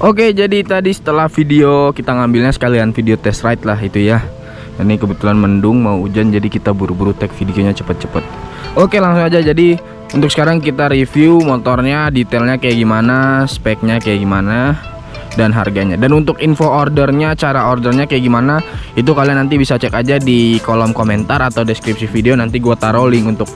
Oke jadi tadi setelah video kita ngambilnya sekalian video test ride lah itu ya. Ini kebetulan mendung mau hujan jadi kita buru-buru tag videonya cepet-cepet. Oke langsung aja. Jadi untuk sekarang kita review motornya detailnya kayak gimana speknya kayak gimana dan harganya. Dan untuk info ordernya cara ordernya kayak gimana itu kalian nanti bisa cek aja di kolom komentar atau deskripsi video. Nanti gua taruh link untuk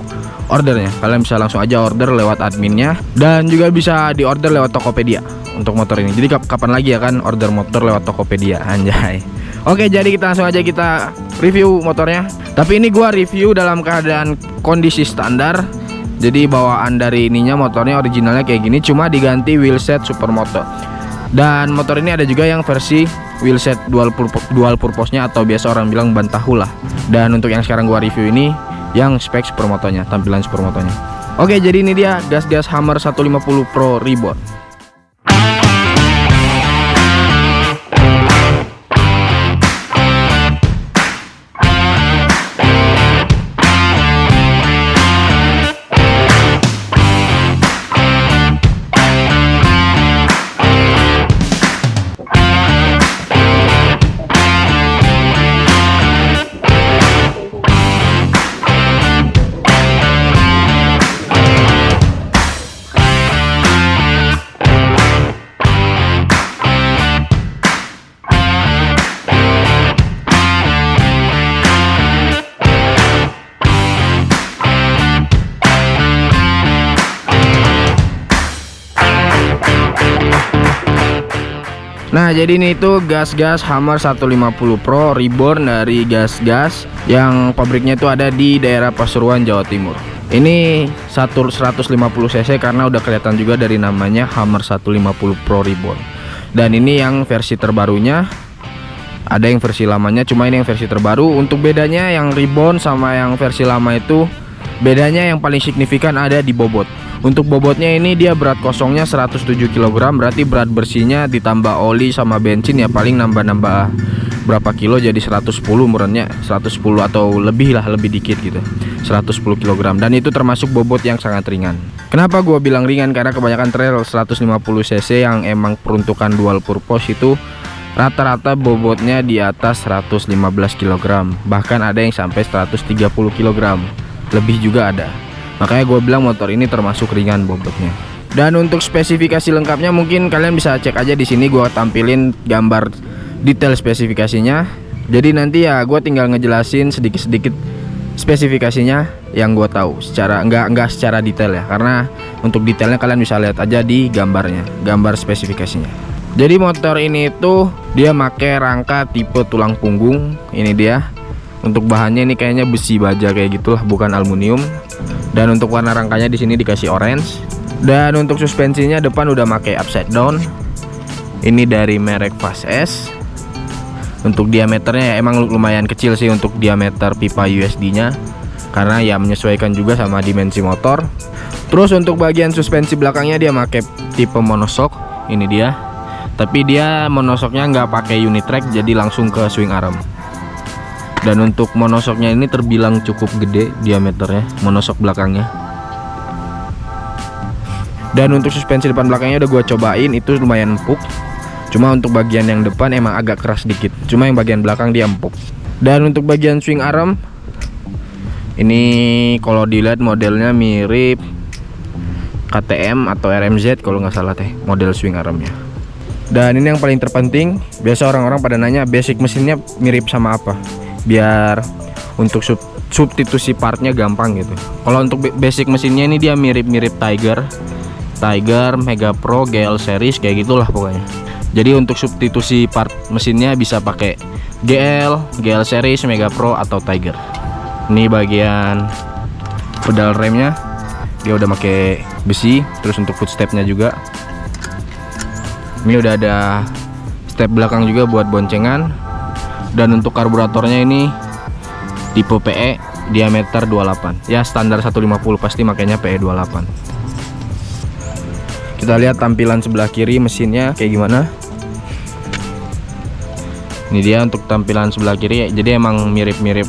ordernya. Kalian bisa langsung aja order lewat adminnya. Dan juga bisa di order lewat Tokopedia untuk motor ini. Jadi kapan lagi ya kan order motor lewat Tokopedia? Anjay. Oke jadi kita langsung aja kita review motornya. Tapi ini gua review dalam keadaan kondisi standar. Jadi bawaan dari ininya motornya originalnya kayak gini cuma diganti wheelset supermoto. Dan motor ini ada juga yang versi wheelset dual purpose, dual purpose nya atau biasa orang bilang ban tahu lah. Dan untuk yang sekarang gua review ini yang spek supermotonya tampilan supermotonya. Oke jadi ini dia gas-gas Hammer 150 Pro Reborn Nah jadi ini itu gas-gas Hammer 150 Pro Reborn dari gas-gas yang pabriknya itu ada di daerah Pasuruan Jawa Timur. Ini 150 cc karena udah kelihatan juga dari namanya Hammer 150 Pro Reborn. Dan ini yang versi terbarunya. Ada yang versi lamanya cuma ini yang versi terbaru. Untuk bedanya yang Reborn sama yang versi lama itu bedanya yang paling signifikan ada di bobot. Untuk bobotnya ini dia berat kosongnya 107 kg berarti berat bersihnya ditambah oli sama bensin ya paling nambah-nambah berapa kilo jadi 110 murnya 110 atau lebih lah lebih dikit gitu 110 kg dan itu termasuk bobot yang sangat ringan. Kenapa gua bilang ringan? Karena kebanyakan trail 150 cc yang emang peruntukan dual purpose itu rata-rata bobotnya di atas 115 kg bahkan ada yang sampai 130 kg lebih juga ada. Makanya gue bilang motor ini termasuk ringan bobotnya dan untuk spesifikasi lengkapnya mungkin kalian bisa cek aja di sini gue tampilin gambar detail spesifikasinya. Jadi nanti ya gue tinggal ngejelasin sedikit-sedikit spesifikasinya yang gue tahu secara enggak enggak secara detail ya. Karena untuk detailnya kalian bisa lihat aja di gambarnya gambar spesifikasinya. Jadi motor ini itu dia pakai rangka tipe tulang punggung ini dia untuk bahannya ini kayaknya besi baja kayak gitulah bukan aluminium. Dan untuk warna rangkanya di sini dikasih orange. Dan untuk suspensinya depan udah pakai upside down. Ini dari merek Fast S. Untuk diameternya ya emang lumayan kecil sih untuk diameter pipa USD nya karena ya menyesuaikan juga sama dimensi motor. Terus untuk bagian suspensi belakangnya dia pakai tipe monosok. Ini dia. Tapi dia monosoknya nggak pakai unit track jadi langsung ke swing arm dan untuk monosoknya ini terbilang cukup gede diameternya monosok belakangnya. Dan untuk suspensi depan belakangnya udah gue cobain itu lumayan empuk. Cuma untuk bagian yang depan emang agak keras dikit. Cuma yang bagian belakang dia empuk. Dan untuk bagian swing arm ini kalau dilihat modelnya mirip KTM atau RMZ kalau nggak salah teh model swing armnya. Dan ini yang paling terpenting biasa orang-orang pada nanya basic mesinnya mirip sama apa biar untuk sub substitusi partnya gampang gitu. Kalau untuk basic mesinnya ini dia mirip-mirip Tiger. Tiger Mega Pro GL series kayak gitulah pokoknya. Jadi untuk substitusi part mesinnya bisa pakai GL GL series Mega Pro atau Tiger. Ini bagian pedal remnya. Dia udah pakai besi terus untuk footstepnya juga. Ini udah ada step belakang juga buat boncengan dan untuk karburatornya ini tipe PE diameter 28 ya standar 150 pasti makanya PE 28 kita lihat tampilan sebelah kiri mesinnya kayak gimana. Ini dia untuk tampilan sebelah kiri. Jadi emang mirip-mirip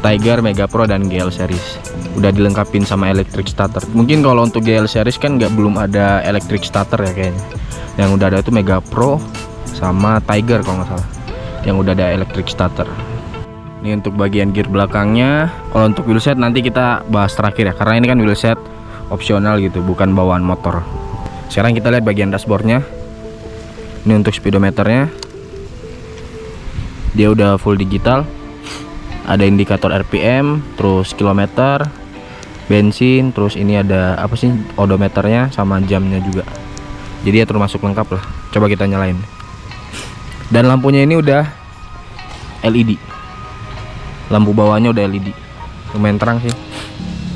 Tiger Mega Pro dan GL series. Udah dilengkapin sama electric starter. Mungkin kalau untuk GL series kan nggak belum ada electric starter ya kayaknya. Yang udah ada itu Mega Pro sama Tiger kalau nggak salah yang udah ada electric starter. Ini untuk bagian gear belakangnya. Kalau untuk wheelset nanti kita bahas terakhir ya. Karena ini kan wheelset opsional gitu bukan bawaan motor. Sekarang kita lihat bagian dashboardnya. Ini untuk speedometernya. Dia udah full digital. Ada indikator RPM terus kilometer bensin terus ini ada apa sih odometernya sama jamnya juga. Jadi ya termasuk lengkap lah. Coba kita nyalain dan lampunya ini udah LED lampu bawahnya udah LED lumayan terang sih.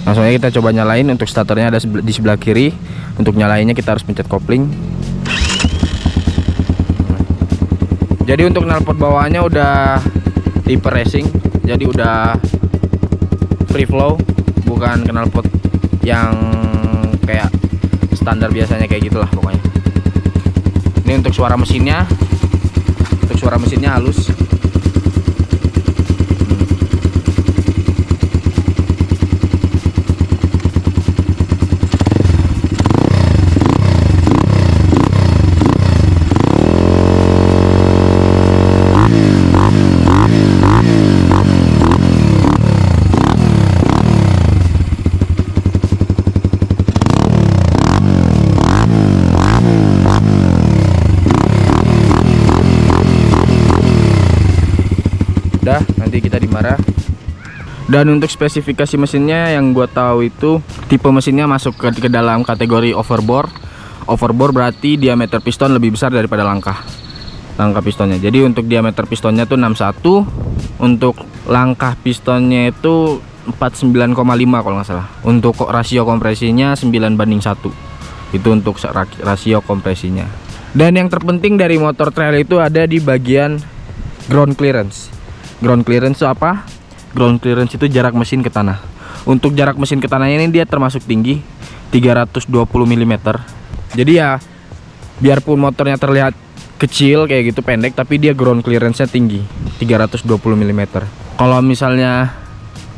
Langsung aja kita coba nyalain. Untuk starternya ada di sebelah kiri. Untuk nyalainnya kita harus pencet kopling. Jadi untuk knalpot bawahnya udah tipe racing. Jadi udah free flow. Bukan knalpot yang kayak standar biasanya kayak gitulah pokoknya. Ini untuk suara mesinnya suara mesinnya halus dan untuk spesifikasi mesinnya yang gua tahu itu tipe mesinnya masuk ke, ke dalam kategori overbore. Overbore berarti diameter piston lebih besar daripada langkah. Langkah pistonnya. Jadi untuk diameter pistonnya tuh 61 untuk langkah pistonnya itu 49,5 kalau nggak salah. Untuk rasio kompresinya 9 banding 1 itu untuk rasio kompresinya. Dan yang terpenting dari motor trail itu ada di bagian ground clearance. Ground clearance itu apa ground clearance itu jarak mesin ke tanah. Untuk jarak mesin ke tanahnya ini dia termasuk tinggi 320 mm jadi ya biarpun motornya terlihat kecil kayak gitu pendek tapi dia ground clearance nya tinggi 320 mm kalau misalnya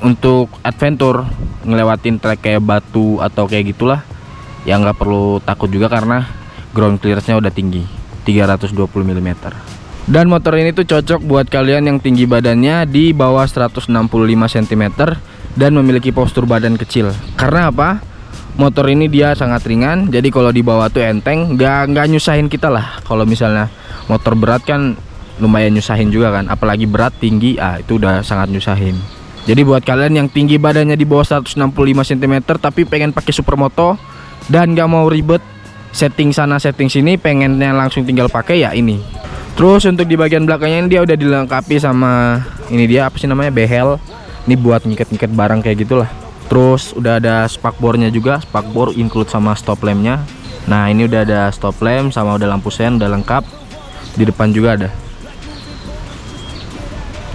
untuk adventure ngelewatin trek kayak batu atau kayak gitulah ya nggak perlu takut juga karena ground clearance nya udah tinggi 320 mm dan motor ini tuh cocok buat kalian yang tinggi badannya di bawah 165 cm dan memiliki postur badan kecil. Karena apa? Motor ini dia sangat ringan jadi kalau dibawa tuh enteng nggak nggak nyusahin kita lah. Kalau misalnya motor berat kan lumayan nyusahin juga kan apalagi berat tinggi ah itu udah sangat nyusahin. Jadi buat kalian yang tinggi badannya di bawah 165 cm tapi pengen pakai supermoto dan nggak mau ribet setting sana setting sini pengennya langsung tinggal pakai ya ini Terus untuk di bagian belakangnya ini dia udah dilengkapi sama ini dia apa sih namanya behel. Ini buat ngikat-ngikat barang kayak gitulah. Terus udah ada spakbornya juga, spakbor include sama stop lampnya. Nah ini udah ada stop lamp sama udah lampu sen udah lengkap. Di depan juga ada.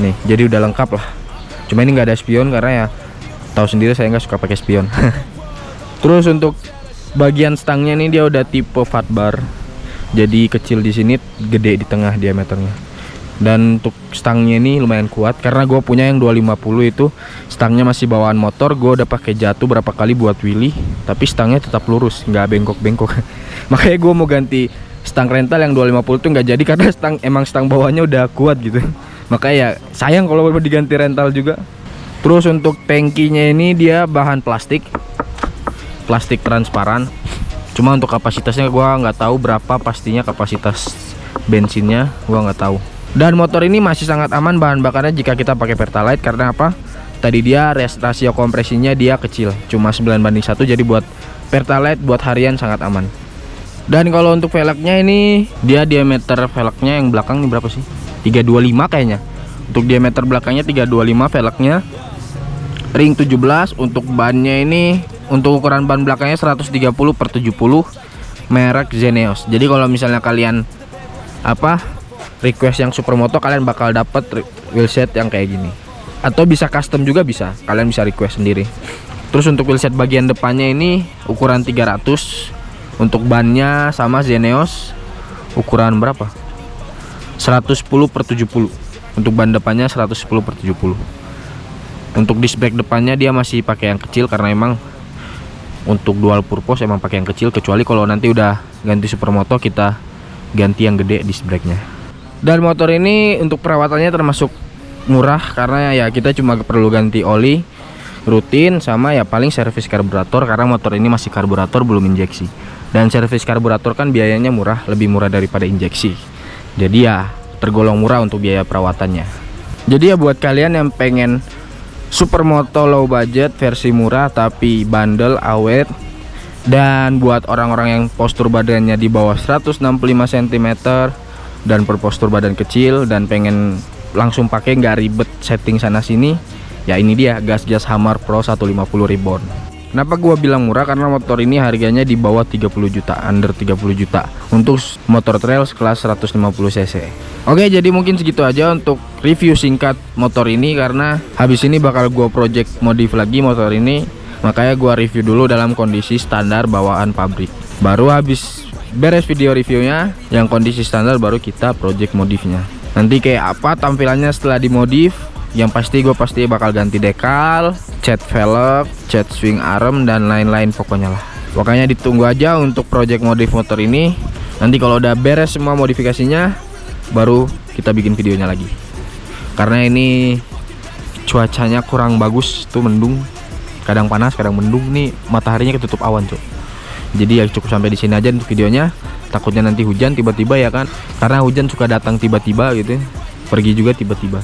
Nih jadi udah lengkap lah. Cuma ini nggak ada spion karena ya tahu sendiri saya nggak suka pakai spion. Terus untuk bagian stangnya ini dia udah tipe fat bar jadi kecil di sini gede di tengah diameternya. Dan untuk stangnya ini lumayan kuat karena gue punya yang 250 itu stangnya masih bawaan motor gue udah pakai jatuh berapa kali buat wheelie tapi stangnya tetap lurus nggak bengkok-bengkok. Makanya gue mau ganti stang rental yang 250 itu nggak jadi karena stang emang stang bawahnya udah kuat gitu. Makanya ya sayang kalau mau diganti rental juga. Terus untuk tankinya ini dia bahan plastik. Plastik transparan cuma untuk kapasitasnya gua nggak tahu berapa pastinya kapasitas bensinnya gua nggak tahu. Dan motor ini masih sangat aman bahan bakarnya jika kita pakai pertalite karena apa? Tadi dia rasio kompresinya dia kecil cuma 9 banding 1 jadi buat pertalite buat harian sangat aman. Dan kalau untuk velgnya ini dia diameter velgnya yang belakang ini berapa sih? 325 kayaknya. Untuk diameter belakangnya 325 velgnya. Ring 17 untuk bannya ini untuk ukuran ban belakangnya 130 per 70 merek Zeneos jadi kalau misalnya kalian apa request yang supermoto kalian bakal dapat wheelset yang kayak gini. Atau bisa custom juga bisa kalian bisa request sendiri. Terus untuk wheelset bagian depannya ini ukuran 300 untuk bannya sama Zeneos ukuran berapa? 110 per 70 untuk ban depannya 110 per 70 untuk disc brake depannya dia masih pakai yang kecil karena emang untuk dual purpose emang pakai yang kecil kecuali kalau nanti udah ganti supermoto kita ganti yang gede disc brake-nya. Dan motor ini untuk perawatannya termasuk murah karena ya kita cuma perlu ganti oli rutin sama ya paling servis karburator karena motor ini masih karburator belum injeksi. Dan servis karburator kan biayanya murah, lebih murah daripada injeksi. Jadi ya tergolong murah untuk biaya perawatannya. Jadi ya buat kalian yang pengen supermoto low budget versi murah tapi bandel awet. Dan buat orang-orang yang postur badannya di bawah 165 cm dan per postur badan kecil dan pengen langsung pakai nggak ribet setting sana sini ya ini dia gas gas Hammer Pro 150 Reborn Kenapa gua bilang murah karena motor ini harganya di bawah 30 juta, under 30 juta untuk motor trail kelas 150 cc. Oke, jadi mungkin segitu aja untuk review singkat motor ini karena habis ini bakal gua project modif lagi motor ini. Makanya gua review dulu dalam kondisi standar bawaan pabrik. Baru habis beres video reviewnya yang kondisi standar baru kita project modifnya. Nanti kayak apa tampilannya setelah dimodif yang pasti gue pasti bakal ganti dekal cat velg cat swing arm dan lain-lain pokoknya lah. Pokoknya ditunggu aja untuk project modif motor ini. Nanti kalau udah beres semua modifikasinya baru kita bikin videonya lagi. Karena ini cuacanya kurang bagus tuh mendung. Kadang panas kadang mendung nih. Mataharinya ketutup awan cok jadi ya cukup sampai di sini aja untuk videonya. Takutnya nanti hujan tiba-tiba ya kan? Karena hujan suka datang tiba-tiba gitu. Pergi juga tiba-tiba